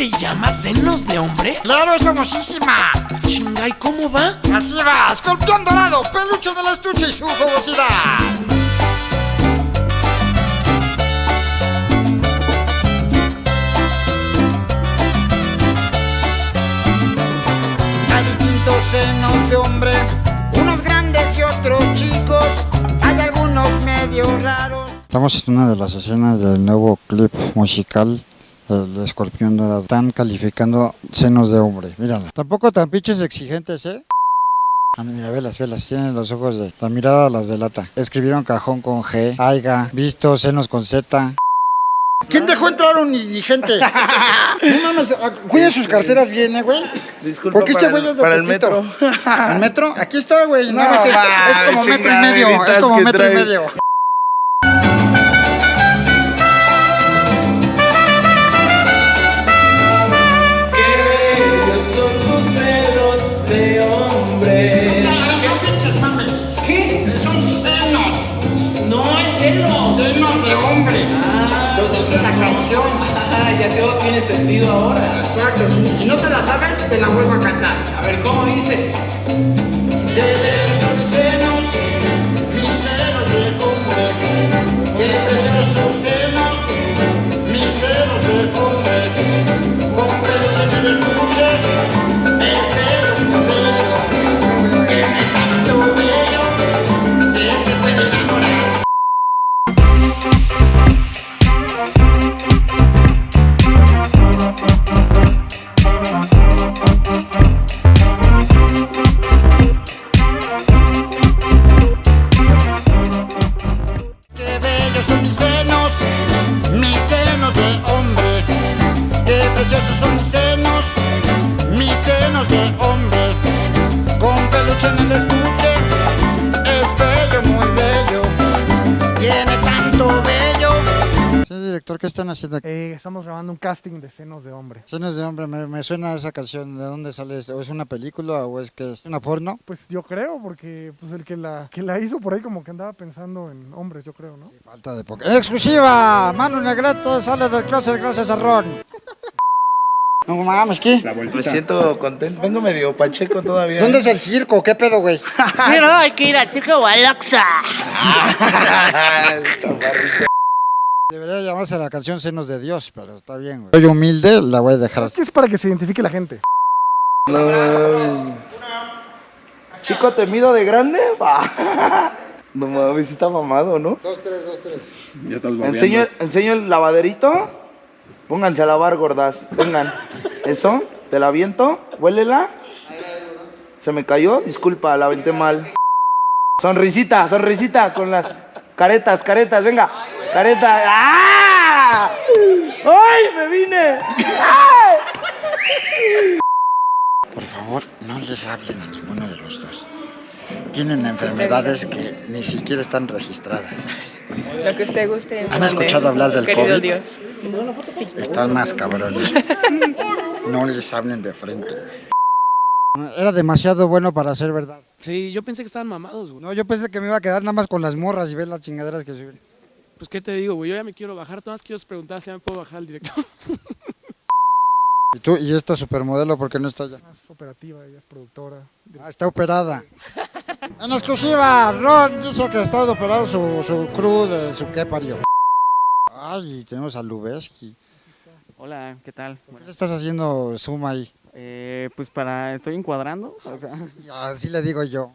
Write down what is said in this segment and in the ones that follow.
se llama? ¿Senos de hombre? ¡Claro, es famosísima! Chingay, ¿cómo va? Así va, escorpión dorado, peluche del estuche y su jugosidad. Hay distintos senos de hombre, unos grandes y otros chicos. Hay algunos medio raros. Estamos en una de las escenas del nuevo clip musical el escorpión dorado. Están calificando senos de hombre, mírala. Tampoco tan pinches exigentes, ¿eh? Anda, mira, velas, velas, tienen los ojos de... La mirada las delata. Escribieron cajón con G, aiga, visto, senos con Z. ¿Quién dejó entrar un indigente? no mames, ah, cuiden sus carteras bien, ¿eh, güey? Disculpa Porque este para güey el- es de para el metro. ¿El metro? Aquí está, güey. No, es como metro y medio. Es como metro y medio. Canción. ah, ya todo tiene sentido ahora. Exacto. Si, si no te la sabes, te la vuelvo a cantar. A ver, ¿cómo dice? Qué están haciendo aquí? Eh, estamos grabando un casting de senos de hombre. Senos de hombre, me, me suena esa canción. ¿De dónde sale? eso? ¿O es una película o es que es una porno? Pues yo creo, porque pues el que la, que la hizo por ahí como que andaba pensando en hombres, yo creo, ¿no? Falta de poco. ¡En exclusiva! Manu Negrete sale del closet gracias a Ron. No mames, ¿qué? Me siento contento. Vengo medio pacheco todavía. ¿Dónde ¿eh? es el circo? ¿Qué pedo, güey? Pero hay que ir al circo Gualaxa. Debería llamarse la canción Senos de Dios, pero está bien, güey. Soy humilde, la voy a dejar Es así. es para que se identifique la gente. No. Chico temido de grande. Va. No mames, sí está mamado, ¿no? Dos, tres, dos, tres. Ya estás Enseño, enseño el lavaderito. Pónganse a lavar, gordas. Vengan. Eso, te la aviento. Huélela. Se me cayó. Disculpa, la aventé mal. Sonrisita, sonrisita con las caretas, caretas. Venga. Careta. ¡Ah! ¡Ay, me vine! Por favor, no les hablen a ninguno de los dos. Tienen enfermedades que ni siquiera están registradas. Lo que usted guste. ¿Han escuchado hablar del querido COVID? Dios. Están más cabrones. No les hablen de frente. Era demasiado bueno para ser verdad. Sí, yo pensé que estaban mamados, güey. No, yo pensé que me iba a quedar nada más con las morras y ver las chingaderas que suben. Pues, ¿qué te digo, güey? Yo ya me quiero bajar. Tomás, quiero preguntar si ya me puedo bajar al director. ¿Y tú? ¿Y esta supermodelo por qué no está allá? Más operativa, ella es productora. Ah, está operada. En exclusiva, Ron dice que está operado su, su crew de su qué parió. Ay, tenemos a Lubeski. Hola, ¿qué tal? ¿Qué estás haciendo zoom ahí? Eh, pues para, estoy encuadrando. o sea, Así le digo yo.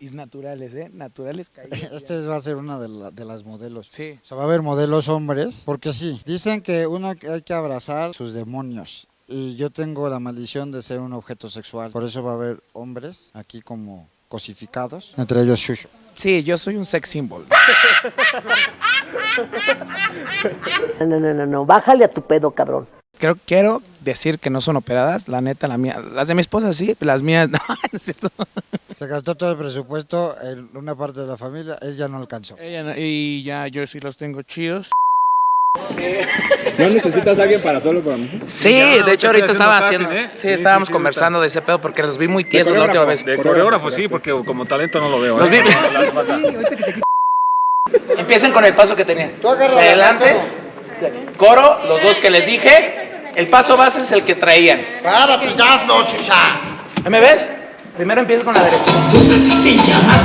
Y naturales, ¿eh? Naturales caídos. Este va a ser una de, la- de las modelos. Sí. O sea, va a haber modelos hombres, porque sí, dicen que uno que hay que abrazar sus demonios. Y yo tengo la maldición de ser un objeto sexual. Por eso va a haber hombres aquí como cosificados, entre ellos Shusho. Sí, yo soy un sex symbol. No, no, no, no, no. Bájale a tu pedo, cabrón. Creo, quiero decir que no son operadas, la neta, la mía. Las de mi esposa sí, las mías no, no es cierto. Se gastó todo el presupuesto en una parte de la familia, él ya no alcanzó. Ella no- y ya yo sí los tengo chidos. ¿No necesitas a alguien para solo con Sí, de hecho ahorita estaba haciendo, sí, estábamos conversando de ese pedo porque los vi muy tiesos la última vez. De coreógrafo sí, porque como talento no lo veo. Los ¿eh? vi-. Empiecen con el paso que tenían. Tú agarra Adelante, coro, los dos que les dije, El paso base es el que traían. Párate ya, no, chucha. ¿Me ves? Primero empieza con la derecha. Pues así se llama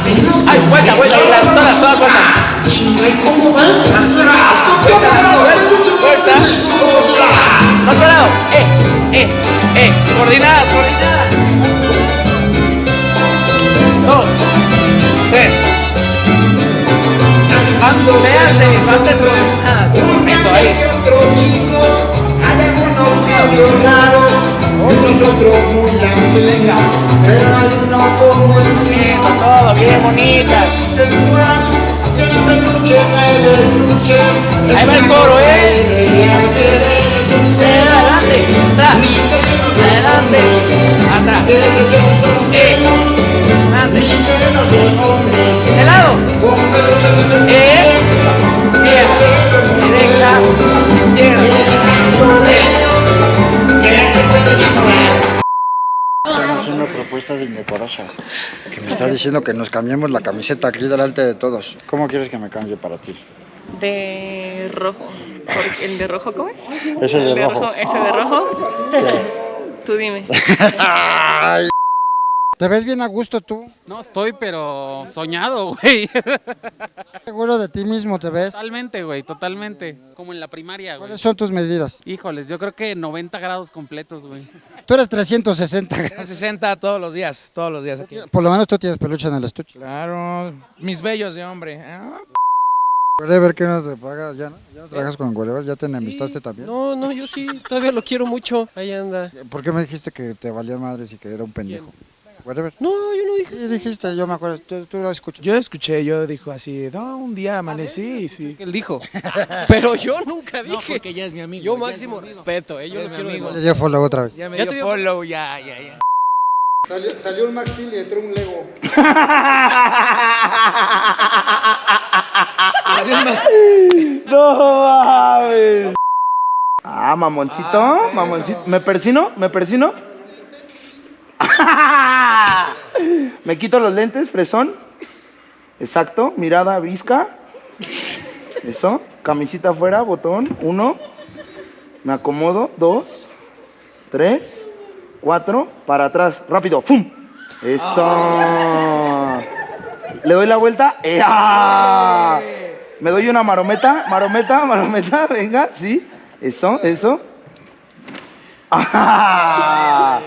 Ay, vuelta, vuelta, vuelta, todas, todas. Chinga, ¿y cómo va? Vuelta. Otro lado. Eh, eh, eh. Coordinada, coordinada. Dos. Tres. Coordinadas. Eso, ahí. Medio raros, otros otros muy lampiñas, pero hay uno como el mío. Todo bien bonitas. sensual, tiene peluche en el estuche. es Ahí va el una coro, ¿eh? Adelante, Adelante, atrás. Adelante. mis senos propuestas indecorosas. Que me está diciendo que nos cambiemos la camiseta aquí delante de todos. ¿Cómo quieres que me cambie para ti? De rojo. Porque ¿El de rojo cómo es? Ese de ¿El rojo. ¿Ese de rojo? Tú dime. ¿Te ves bien a gusto tú? No estoy, pero soñado, güey. ¿Seguro de ti mismo te ves? Totalmente, güey, totalmente. Como en la primaria, güey. ¿Cuáles son tus medidas? Híjoles, yo creo que 90 grados completos, güey. Tú eres 360. 60 todos los días, todos los días aquí. Por lo menos tú tienes peluche en el estuche. Claro, mis bellos de hombre. Ah, Wherever que no te pagas, ya no, ya no trabajas con Wherever, ya te enemistaste también. No, no, yo sí, todavía lo quiero mucho. Ahí anda. ¿Por qué me dijiste que te valía madres y que era un pendejo? Wherever. No, yo no dije. Sí, dijiste, yo me acuerdo, tú, tú lo escuchas. Yo escuché, yo dijo así, no, un día amanecí, sí. Él dijo. Pero yo nunca dije. No, porque ya es mi amigo. Yo ya máximo mi amigo. respeto, eh, yo Ya lo es mi quiero amigo. Le dio follow otra vez. Ya me Ya dio te dio- follow, ya, ya, ya. Salió, salió un Max Steel y entró un Lego. No mames. Ah, mamoncito, mamoncito. ¿Me persino? ¿Me persino? Me quito los lentes, fresón. Exacto, mirada visca. Eso, camisita afuera, botón, uno. Me acomodo, dos, tres, cuatro, para atrás, rápido, ¡fum! Eso. Le doy la vuelta. ¡Ea! Me doy una marometa, marometa, marometa, venga, sí. Eso, eso. ¡Ah!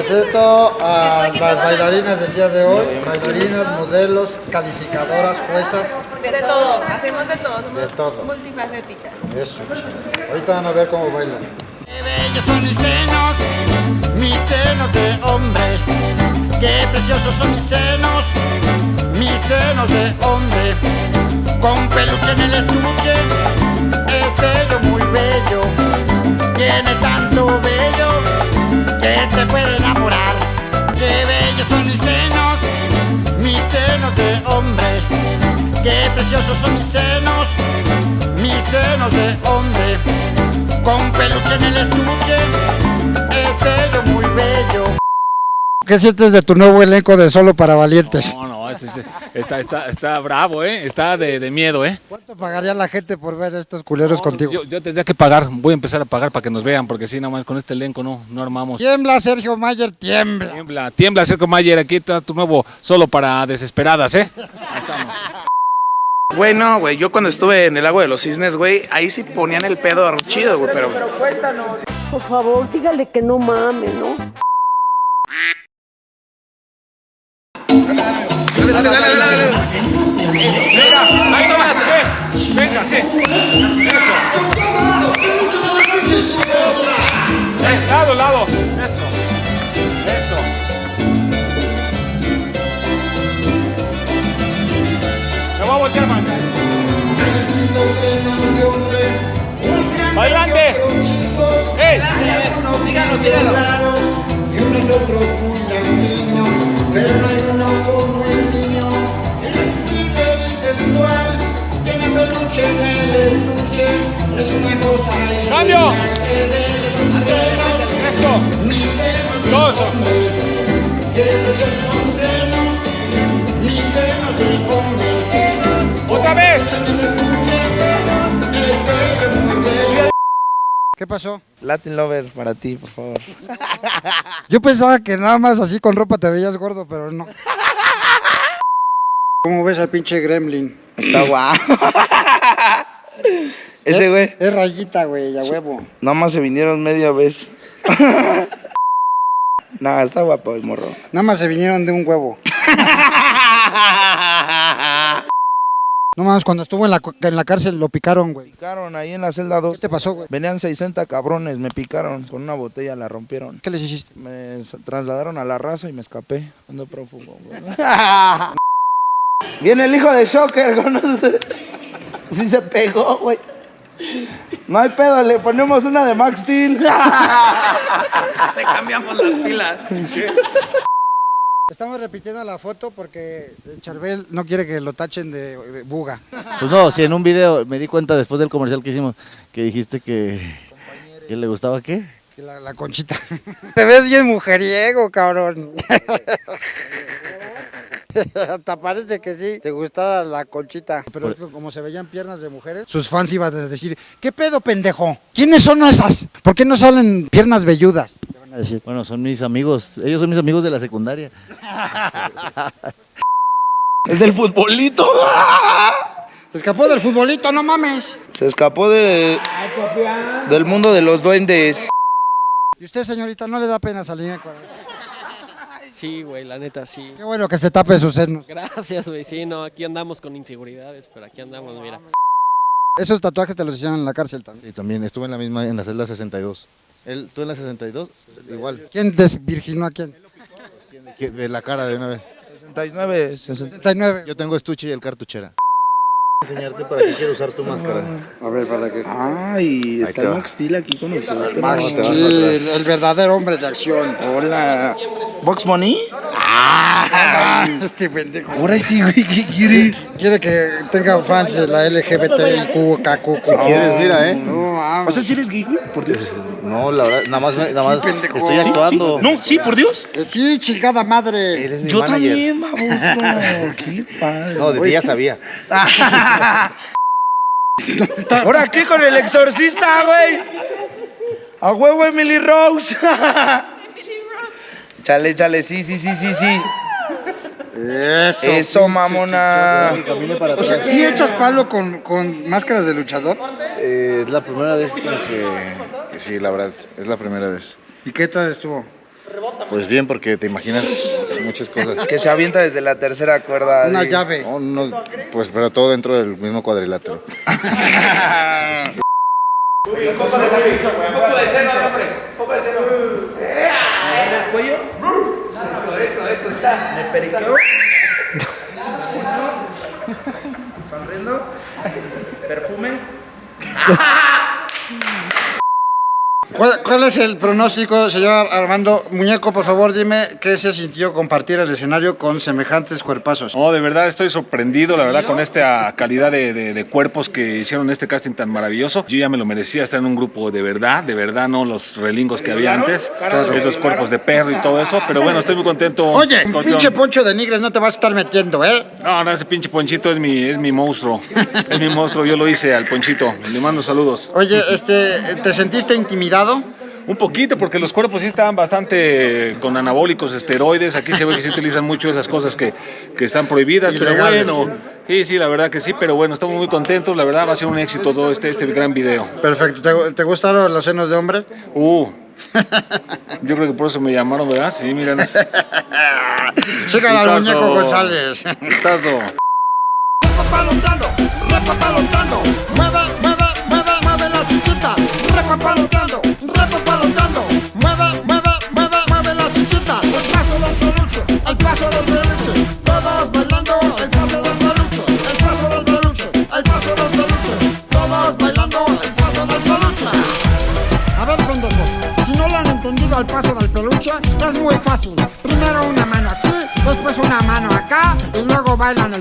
Presento a las bailarinas del día de hoy, bailarinas, modelos, calificadoras, juezas, De todo, hacemos de todo. de todo. multifacéticas. Eso, chico. Ahorita van a ver cómo bailan. Qué bellos son mis senos, mis senos de hombres. Qué preciosos son mis senos, mis senos de hombre. Con peluche en el estuche, es bello, muy bello. Tiene tanto bello puede enamorar. Qué bellos son mis senos, mis senos de hombres. Qué preciosos son mis senos, mis senos de hombre. Con peluche en el estuche, ¿Qué sientes de tu nuevo elenco de Solo para Valientes? No, no, este es- está, está, está bravo, ¿eh? Está de, de miedo, ¿eh? ¿Cuánto pagaría la gente por ver estos culeros contigo? Yo, yo tendría que pagar, voy a empezar a pagar para que nos vean, porque si nomás con este elenco no, no armamos. Tiembla, Sergio Mayer, tiembla. Tiembla, tiembla, Sergio Mayer, aquí está tu nuevo solo para desesperadas, ¿eh? Bueno, güey, yo cuando estuve en el lago de los cisnes, güey, ahí sí ponían el pedo chido, güey, pero... Por favor, dígale que no mames, ¿no? Dale, dale, dale, dale. Venga, ahí eh. Venga, sí. Eh, lado, lado. Eso. Eso. Me voy a voltear, man. ¡Adelante! ¡Ey! Síganlo, síganlo. Pasó? Latin Lover para ti, por favor. Yo pensaba que nada más así con ropa te veías gordo, pero no. ¿Cómo ves al pinche gremlin? Está guapo. Ese güey. Es rayita, güey, a huevo. Nada más se vinieron media vez. Nada, está guapo el morro. Nada más se vinieron de un huevo. No mames, cuando estuvo en la, en la cárcel lo picaron, güey. Picaron ahí en la celda 2. ¿Qué te pasó, güey? Venían 60 cabrones, me picaron con una botella, la rompieron. ¿Qué les hiciste? Me trasladaron a la raza y me escapé. Ando prófugo, güey. Viene el hijo de Shocker con nosotros. Sí se pegó, güey. No hay pedo, le ponemos una de Max Steel. Le cambiamos las pilas. Estamos repitiendo la foto porque el Charbel no quiere que lo tachen de, de buga. Pues no, si en un video me di cuenta después del comercial que hicimos que dijiste que, que le gustaba qué. Que La, la conchita. Te ves bien mujeriego, cabrón. Hasta parece que sí, te gustaba la conchita. Pero es que como se veían piernas de mujeres, sus fans iban a decir, ¿qué pedo, pendejo? ¿Quiénes son esas? ¿Por qué no salen piernas velludas? Te van a decir. Bueno, son mis amigos, ellos son mis amigos de la secundaria. Es del futbolito. Se escapó del futbolito, no mames. Se escapó de, del mundo de los duendes. ¿Y usted, señorita, no le da pena salir en cuarenta? Sí, güey, la neta, sí. Qué bueno que se tape sus senos. Gracias, güey. Sí, no, aquí andamos con inseguridades, pero aquí andamos, mira. Esos tatuajes te los hicieron en la cárcel también. Y también estuve en la misma, en la celda 62. Él, ¿Tú en la 62? Igual. ¿Quién desvirginó a quién? Que- De la cara de una vez. 69, 69. Yo tengo estuche y el cartuchera. Enseñarte para qué quiero usar tu máscara. A ver, para que... Ay, está. Max Steel aquí con nosotros. Max Steel, el verdadero hombre de acción. Hola. ¿Box Money? Ah, este pendejo. Ahora sí, güey, ¿qué quieres? Quiere que tenga fans de la LGBTIQ, KQ. ¿Quieres? Mira, ¿eh? No, mames. O sea, si eres gay, güey, por Dios. No, la verdad, nada más, nada más estoy Sí, actuando. No, sí, por Dios. Que sí, chingada madre. Eres mi Yo manager. también, baboso. ¿Qué pasa? No, de ti ya sabía. ¿Ahora qué con el exorcista, güey? A huevo Emily Rose. Chale, chale, sí, sí, sí, sí, sí. Eso. Eso, mamona. Para O sea. ¿sí echas palo con, con máscaras de luchador? Eh, es la primera vez como que sí, la verdad, es la primera vez. ¿Y qué tal estuvo? Pues bien, porque te imaginas muchas cosas. Que se avienta desde la tercera cuerda. Una de- llave. No, no, pues pero todo dentro del mismo cuadrilátero. ¿En el cuello? Eso, eso, eso. Me periqueo. Sonriendo. Perfume. ¿Cuál, cuál es el pronóstico, señor Armando? Muñeco, por favor, dime qué se sintió compartir el escenario con semejantes cuerpazos. No, de verdad estoy sorprendido, la verdad, con esta calidad de, de- de cuerpos que hicieron este casting tan maravilloso. Yo ya me lo merecía estar en un grupo de verdad, de verdad, no los relingos que había antes, esos cuerpos de perro y todo eso, pero bueno, estoy muy contento. Oye, pinche poncho de nigres, no te vas a estar metiendo, ¿eh? No, no, ese pinche ponchito es mi, es mi monstruo, es mi monstruo, yo lo hice al ponchito, le mando saludos. Oye, este, ¿te sentiste intimidado? Un poquito, porque los cuerpos sí estaban bastante con anabólicos, esteroides. Aquí se ve que se utilizan mucho esas cosas que, que están prohibidas, pero bueno. Sí, sí, la verdad que sí, pero bueno, estamos muy contentos. La verdad va a ser un éxito todo este, este gran video. Perfecto. ¿Te, te gustaron los senos de hombre? Uh, yo creo que por eso me llamaron, ¿verdad? Sí, miren. Sigan al muñeco González. Putazo. Repapalotando, repapalotando, mueve, aquí, después una